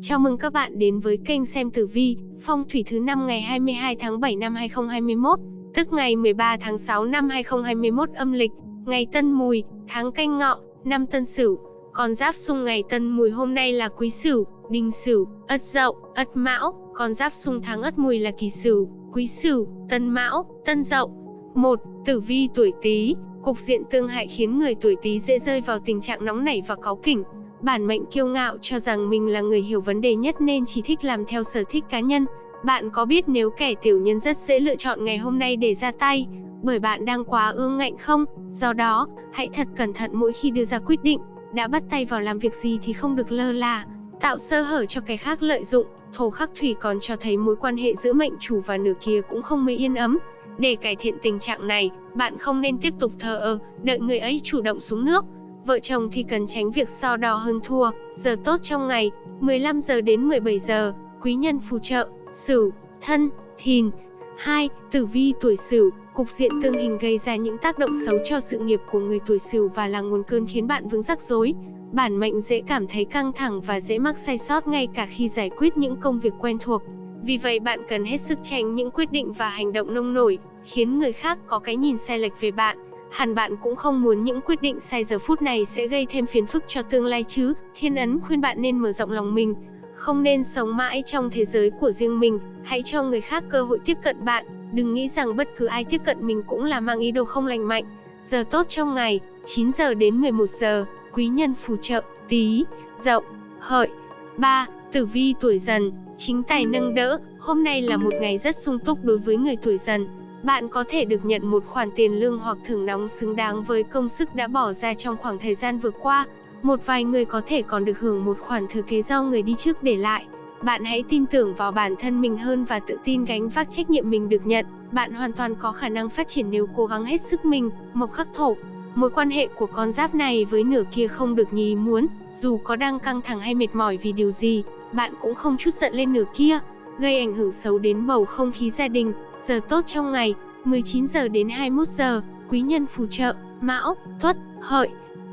Chào mừng các bạn đến với kênh xem tử vi, phong thủy thứ năm ngày 22 tháng 7 năm 2021, tức ngày 13 tháng 6 năm 2021 âm lịch, ngày Tân Mùi, tháng Canh Ngọ, năm Tân Sửu. Con giáp xung ngày Tân Mùi hôm nay là Quý Sửu, Đinh Sửu, Ất Dậu, Ất Mão, con giáp xung tháng Ất Mùi là Kỷ Sửu, Quý Sửu, Tân Mão, Tân Dậu. 1. Tử vi tuổi Tý, cục diện tương hại khiến người tuổi Tý dễ rơi vào tình trạng nóng nảy và cáu kỉnh Bản mệnh kiêu ngạo cho rằng mình là người hiểu vấn đề nhất nên chỉ thích làm theo sở thích cá nhân. Bạn có biết nếu kẻ tiểu nhân rất dễ lựa chọn ngày hôm nay để ra tay, bởi bạn đang quá ương ngạnh không? Do đó, hãy thật cẩn thận mỗi khi đưa ra quyết định, đã bắt tay vào làm việc gì thì không được lơ là, tạo sơ hở cho kẻ khác lợi dụng. Thổ khắc thủy còn cho thấy mối quan hệ giữa mệnh chủ và nửa kia cũng không mấy yên ấm. Để cải thiện tình trạng này, bạn không nên tiếp tục thờ ơ, đợi người ấy chủ động xuống nước, Vợ chồng thì cần tránh việc so đo hơn thua, giờ tốt trong ngày, 15 giờ đến 17 giờ, quý nhân phù trợ, Sửu, Thân, Thìn. 2. Tử vi tuổi Sửu, cục diện tương hình gây ra những tác động xấu cho sự nghiệp của người tuổi Sửu và là nguồn cơn khiến bạn vướng rắc rối. Bản mệnh dễ cảm thấy căng thẳng và dễ mắc sai sót ngay cả khi giải quyết những công việc quen thuộc. Vì vậy bạn cần hết sức tránh những quyết định và hành động nông nổi, khiến người khác có cái nhìn sai lệch về bạn. Hẳn bạn cũng không muốn những quyết định sai giờ phút này sẽ gây thêm phiền phức cho tương lai chứ. Thiên ấn khuyên bạn nên mở rộng lòng mình, không nên sống mãi trong thế giới của riêng mình, hãy cho người khác cơ hội tiếp cận bạn, đừng nghĩ rằng bất cứ ai tiếp cận mình cũng là mang ý đồ không lành mạnh. Giờ tốt trong ngày, 9 giờ đến 11 giờ, quý nhân phù trợ, tí, dậu, hợi. 3. Tử vi tuổi dần, chính tài nâng đỡ, hôm nay là một ngày rất sung túc đối với người tuổi dần bạn có thể được nhận một khoản tiền lương hoặc thưởng nóng xứng đáng với công sức đã bỏ ra trong khoảng thời gian vừa qua. Một vài người có thể còn được hưởng một khoản thừa kế do người đi trước để lại. Bạn hãy tin tưởng vào bản thân mình hơn và tự tin gánh vác trách nhiệm mình được nhận. Bạn hoàn toàn có khả năng phát triển nếu cố gắng hết sức mình, mộc khắc thổ. Mối quan hệ của con giáp này với nửa kia không được như ý muốn, dù có đang căng thẳng hay mệt mỏi vì điều gì, bạn cũng không chút giận lên nửa kia, gây ảnh hưởng xấu đến bầu không khí gia đình. Giờ tốt trong ngày, 19 giờ đến 21 giờ, quý nhân phù trợ, Mão, Tuất, Hợi.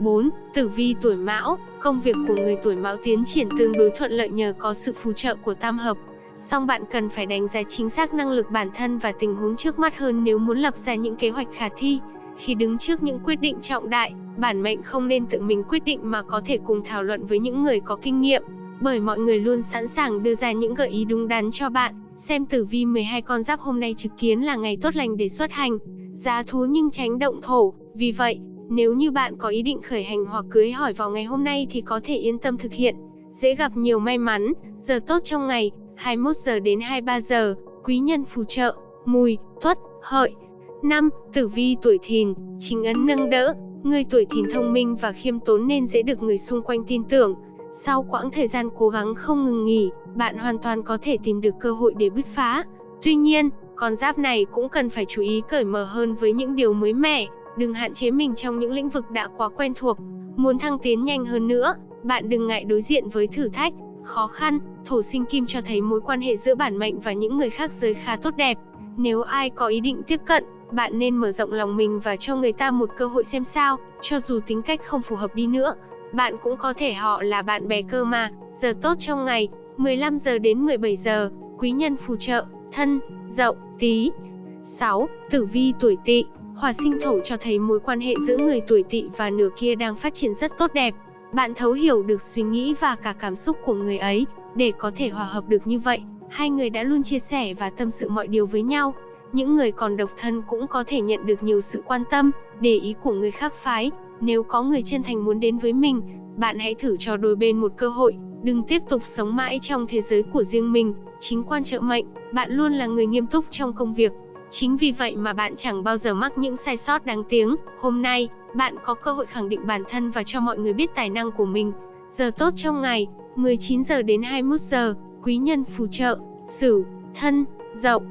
4. Tử vi tuổi Mão, công việc của người tuổi Mão tiến triển tương đối thuận lợi nhờ có sự phù trợ của tam hợp. Song bạn cần phải đánh giá chính xác năng lực bản thân và tình huống trước mắt hơn nếu muốn lập ra những kế hoạch khả thi. Khi đứng trước những quyết định trọng đại, bản mệnh không nên tự mình quyết định mà có thể cùng thảo luận với những người có kinh nghiệm, bởi mọi người luôn sẵn sàng đưa ra những gợi ý đúng đắn cho bạn. Xem tử vi 12 con giáp hôm nay trực kiến là ngày tốt lành để xuất hành, giá thú nhưng tránh động thổ, vì vậy, nếu như bạn có ý định khởi hành hoặc cưới hỏi vào ngày hôm nay thì có thể yên tâm thực hiện, dễ gặp nhiều may mắn, giờ tốt trong ngày, 21 giờ đến 23 giờ, quý nhân phù trợ, mùi, tuất, hợi. 5. Tử vi tuổi thìn, chính ấn nâng đỡ, người tuổi thìn thông minh và khiêm tốn nên dễ được người xung quanh tin tưởng. Sau quãng thời gian cố gắng không ngừng nghỉ, bạn hoàn toàn có thể tìm được cơ hội để bứt phá. Tuy nhiên, con giáp này cũng cần phải chú ý cởi mở hơn với những điều mới mẻ, đừng hạn chế mình trong những lĩnh vực đã quá quen thuộc. Muốn thăng tiến nhanh hơn nữa, bạn đừng ngại đối diện với thử thách, khó khăn. Thổ sinh kim cho thấy mối quan hệ giữa bản mệnh và những người khác giới khá tốt đẹp. Nếu ai có ý định tiếp cận, bạn nên mở rộng lòng mình và cho người ta một cơ hội xem sao, cho dù tính cách không phù hợp đi nữa. Bạn cũng có thể họ là bạn bè cơ mà. Giờ tốt trong ngày, 15 giờ đến 17 giờ, quý nhân phù trợ, thân, dậu, tí. 6. Tử vi tuổi tỵ, hòa sinh thổ cho thấy mối quan hệ giữa người tuổi tỵ và nửa kia đang phát triển rất tốt đẹp. Bạn thấu hiểu được suy nghĩ và cả cảm xúc của người ấy, để có thể hòa hợp được như vậy, hai người đã luôn chia sẻ và tâm sự mọi điều với nhau. Những người còn độc thân cũng có thể nhận được nhiều sự quan tâm, để ý của người khác phái. Nếu có người chân thành muốn đến với mình, bạn hãy thử cho đôi bên một cơ hội, Đừng tiếp tục sống mãi trong thế giới của riêng mình, chính quan trợ mệnh, bạn luôn là người nghiêm túc trong công việc. Chính vì vậy mà bạn chẳng bao giờ mắc những sai sót đáng tiếng. Hôm nay, bạn có cơ hội khẳng định bản thân và cho mọi người biết tài năng của mình. Giờ tốt trong ngày, 19 giờ đến 21 giờ, quý nhân phù trợ, Sửu, Thân, Dậu.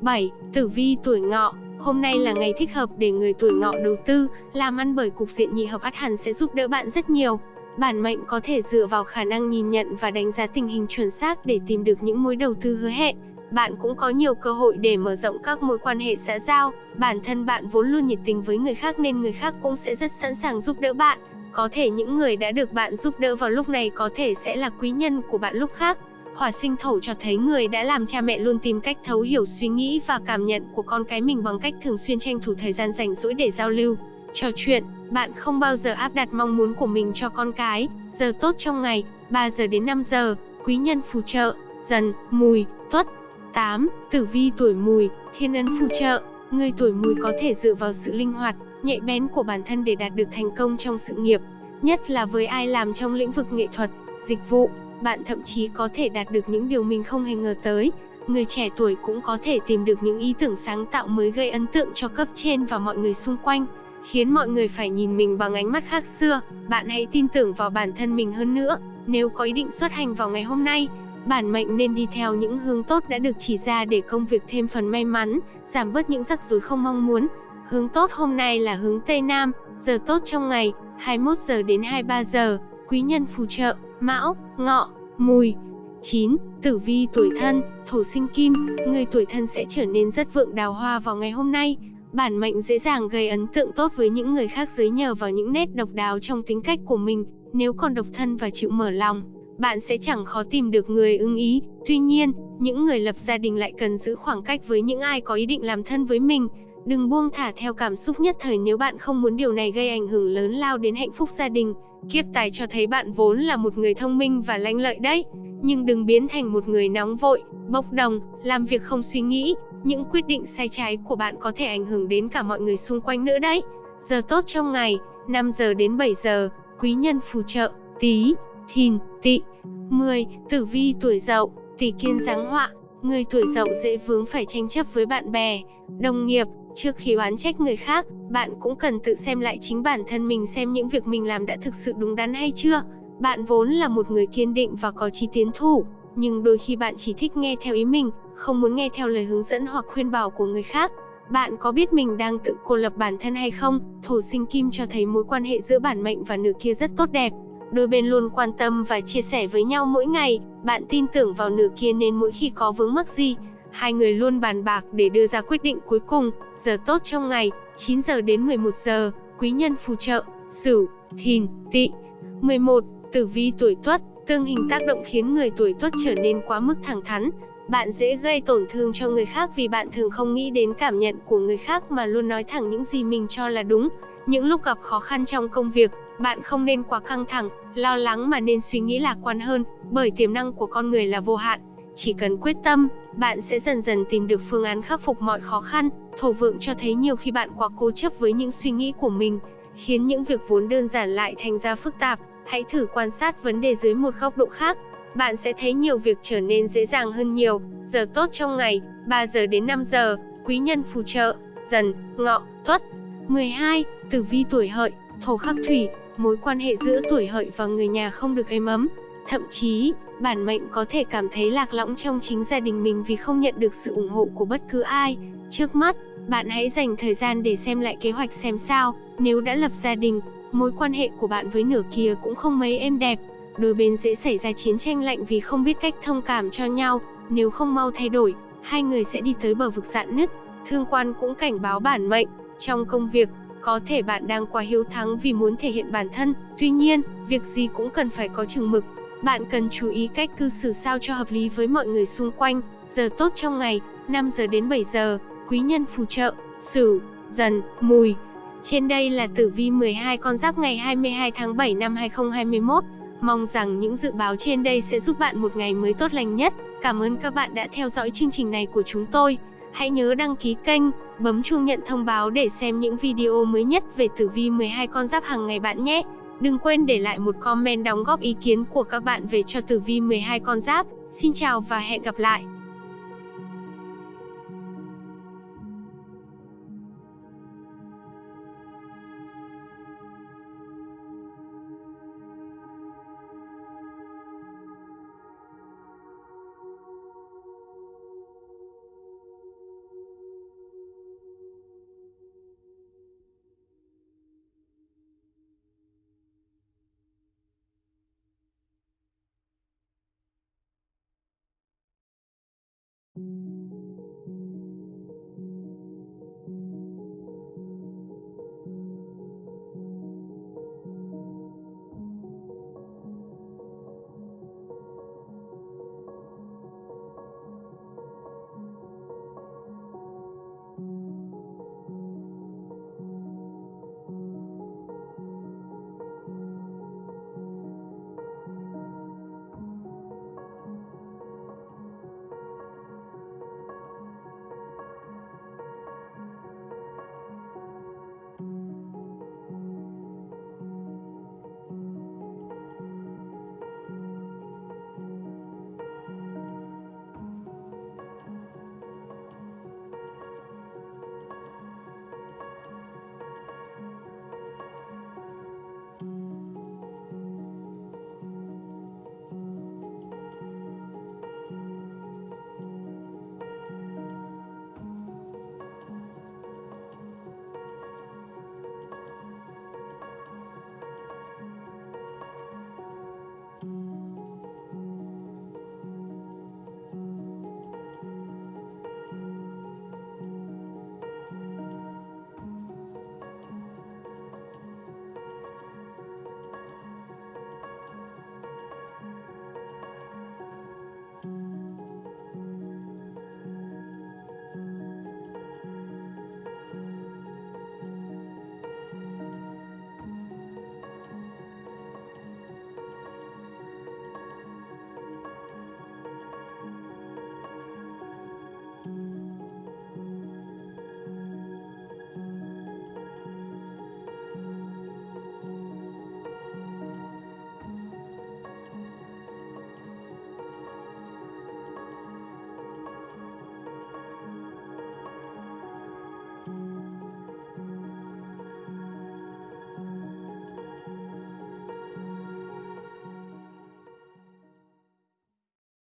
7. Tử vi tuổi Ngọ, Hôm nay là ngày thích hợp để người tuổi ngọ đầu tư, làm ăn bởi cục diện nhị hợp ắt hẳn sẽ giúp đỡ bạn rất nhiều. Bản mệnh có thể dựa vào khả năng nhìn nhận và đánh giá tình hình chuẩn xác để tìm được những mối đầu tư hứa hẹn. Bạn cũng có nhiều cơ hội để mở rộng các mối quan hệ xã giao. Bản thân bạn vốn luôn nhiệt tình với người khác nên người khác cũng sẽ rất sẵn sàng giúp đỡ bạn. Có thể những người đã được bạn giúp đỡ vào lúc này có thể sẽ là quý nhân của bạn lúc khác. Hỏa sinh thổ cho thấy người đã làm cha mẹ luôn tìm cách thấu hiểu suy nghĩ và cảm nhận của con cái mình bằng cách thường xuyên tranh thủ thời gian rảnh rỗi để giao lưu, trò chuyện. Bạn không bao giờ áp đặt mong muốn của mình cho con cái. Giờ tốt trong ngày, 3 giờ đến 5 giờ, quý nhân phù trợ, dần, mùi, tuất. 8. Tử vi tuổi mùi, thiên ấn phù trợ. Người tuổi mùi có thể dựa vào sự linh hoạt, nhạy bén của bản thân để đạt được thành công trong sự nghiệp, nhất là với ai làm trong lĩnh vực nghệ thuật, dịch vụ, bạn thậm chí có thể đạt được những điều mình không hề ngờ tới. Người trẻ tuổi cũng có thể tìm được những ý tưởng sáng tạo mới gây ấn tượng cho cấp trên và mọi người xung quanh, khiến mọi người phải nhìn mình bằng ánh mắt khác xưa. Bạn hãy tin tưởng vào bản thân mình hơn nữa. Nếu có ý định xuất hành vào ngày hôm nay, bản mệnh nên đi theo những hướng tốt đã được chỉ ra để công việc thêm phần may mắn, giảm bớt những rắc rối không mong muốn. Hướng tốt hôm nay là hướng Tây Nam, giờ tốt trong ngày, 21 giờ đến 23 giờ, quý nhân phù trợ, Mão, Ngọ, Mùi. 9. Tử vi tuổi thân, thổ sinh kim, người tuổi thân sẽ trở nên rất vượng đào hoa vào ngày hôm nay. Bản mệnh dễ dàng gây ấn tượng tốt với những người khác dưới nhờ vào những nét độc đáo trong tính cách của mình. Nếu còn độc thân và chịu mở lòng, bạn sẽ chẳng khó tìm được người ưng ý. Tuy nhiên, những người lập gia đình lại cần giữ khoảng cách với những ai có ý định làm thân với mình. Đừng buông thả theo cảm xúc nhất thời nếu bạn không muốn điều này gây ảnh hưởng lớn lao đến hạnh phúc gia đình. Kiếp tài cho thấy bạn vốn là một người thông minh và lanh lợi đấy, nhưng đừng biến thành một người nóng vội, bốc đồng, làm việc không suy nghĩ. Những quyết định sai trái của bạn có thể ảnh hưởng đến cả mọi người xung quanh nữa đấy. Giờ tốt trong ngày, 5 giờ đến 7 giờ, quý nhân phù trợ, tí, thìn, Tị, 10. Tử vi tuổi dậu, tỷ kiên giáng họa, người tuổi dậu dễ vướng phải tranh chấp với bạn bè, đồng nghiệp, Trước khi oán trách người khác, bạn cũng cần tự xem lại chính bản thân mình xem những việc mình làm đã thực sự đúng đắn hay chưa. Bạn vốn là một người kiên định và có chí tiến thủ, nhưng đôi khi bạn chỉ thích nghe theo ý mình, không muốn nghe theo lời hướng dẫn hoặc khuyên bảo của người khác. Bạn có biết mình đang tự cô lập bản thân hay không? Thổ sinh kim cho thấy mối quan hệ giữa bản mệnh và nữ kia rất tốt đẹp. Đôi bên luôn quan tâm và chia sẻ với nhau mỗi ngày, bạn tin tưởng vào nửa kia nên mỗi khi có vướng mắc gì, Hai người luôn bàn bạc để đưa ra quyết định cuối cùng, giờ tốt trong ngày, 9 giờ đến 11 giờ, quý nhân phù trợ, Sửu, Thìn, Tỵ. 11. Tử vi tuổi Tuất, tương hình tác động khiến người tuổi Tuất trở nên quá mức thẳng thắn. Bạn dễ gây tổn thương cho người khác vì bạn thường không nghĩ đến cảm nhận của người khác mà luôn nói thẳng những gì mình cho là đúng. Những lúc gặp khó khăn trong công việc, bạn không nên quá căng thẳng, lo lắng mà nên suy nghĩ lạc quan hơn, bởi tiềm năng của con người là vô hạn. Chỉ cần quyết tâm, bạn sẽ dần dần tìm được phương án khắc phục mọi khó khăn. Thổ vượng cho thấy nhiều khi bạn quá cố chấp với những suy nghĩ của mình, khiến những việc vốn đơn giản lại thành ra phức tạp. Hãy thử quan sát vấn đề dưới một góc độ khác. Bạn sẽ thấy nhiều việc trở nên dễ dàng hơn nhiều. Giờ tốt trong ngày, 3 giờ đến 5 giờ, quý nhân phù trợ, dần, ngọ, tuất. 12. Tử vi tuổi hợi, thổ khắc thủy, mối quan hệ giữa tuổi hợi và người nhà không được êm ấm. Thậm chí, bản mệnh có thể cảm thấy lạc lõng trong chính gia đình mình vì không nhận được sự ủng hộ của bất cứ ai. Trước mắt, bạn hãy dành thời gian để xem lại kế hoạch xem sao, nếu đã lập gia đình, mối quan hệ của bạn với nửa kia cũng không mấy êm đẹp. Đôi bên dễ xảy ra chiến tranh lạnh vì không biết cách thông cảm cho nhau, nếu không mau thay đổi, hai người sẽ đi tới bờ vực dạn nứt. Thương quan cũng cảnh báo bản mệnh, trong công việc, có thể bạn đang quá hiếu thắng vì muốn thể hiện bản thân, tuy nhiên, việc gì cũng cần phải có chừng mực, bạn cần chú ý cách cư xử sao cho hợp lý với mọi người xung quanh. Giờ tốt trong ngày, 5 giờ đến 7 giờ, quý nhân phù trợ, Sửu, Dần, Mùi. Trên đây là tử vi 12 con giáp ngày 22 tháng 7 năm 2021. Mong rằng những dự báo trên đây sẽ giúp bạn một ngày mới tốt lành nhất. Cảm ơn các bạn đã theo dõi chương trình này của chúng tôi. Hãy nhớ đăng ký kênh, bấm chuông nhận thông báo để xem những video mới nhất về tử vi 12 con giáp hàng ngày bạn nhé. Đừng quên để lại một comment đóng góp ý kiến của các bạn về cho tử vi 12 con giáp. Xin chào và hẹn gặp lại!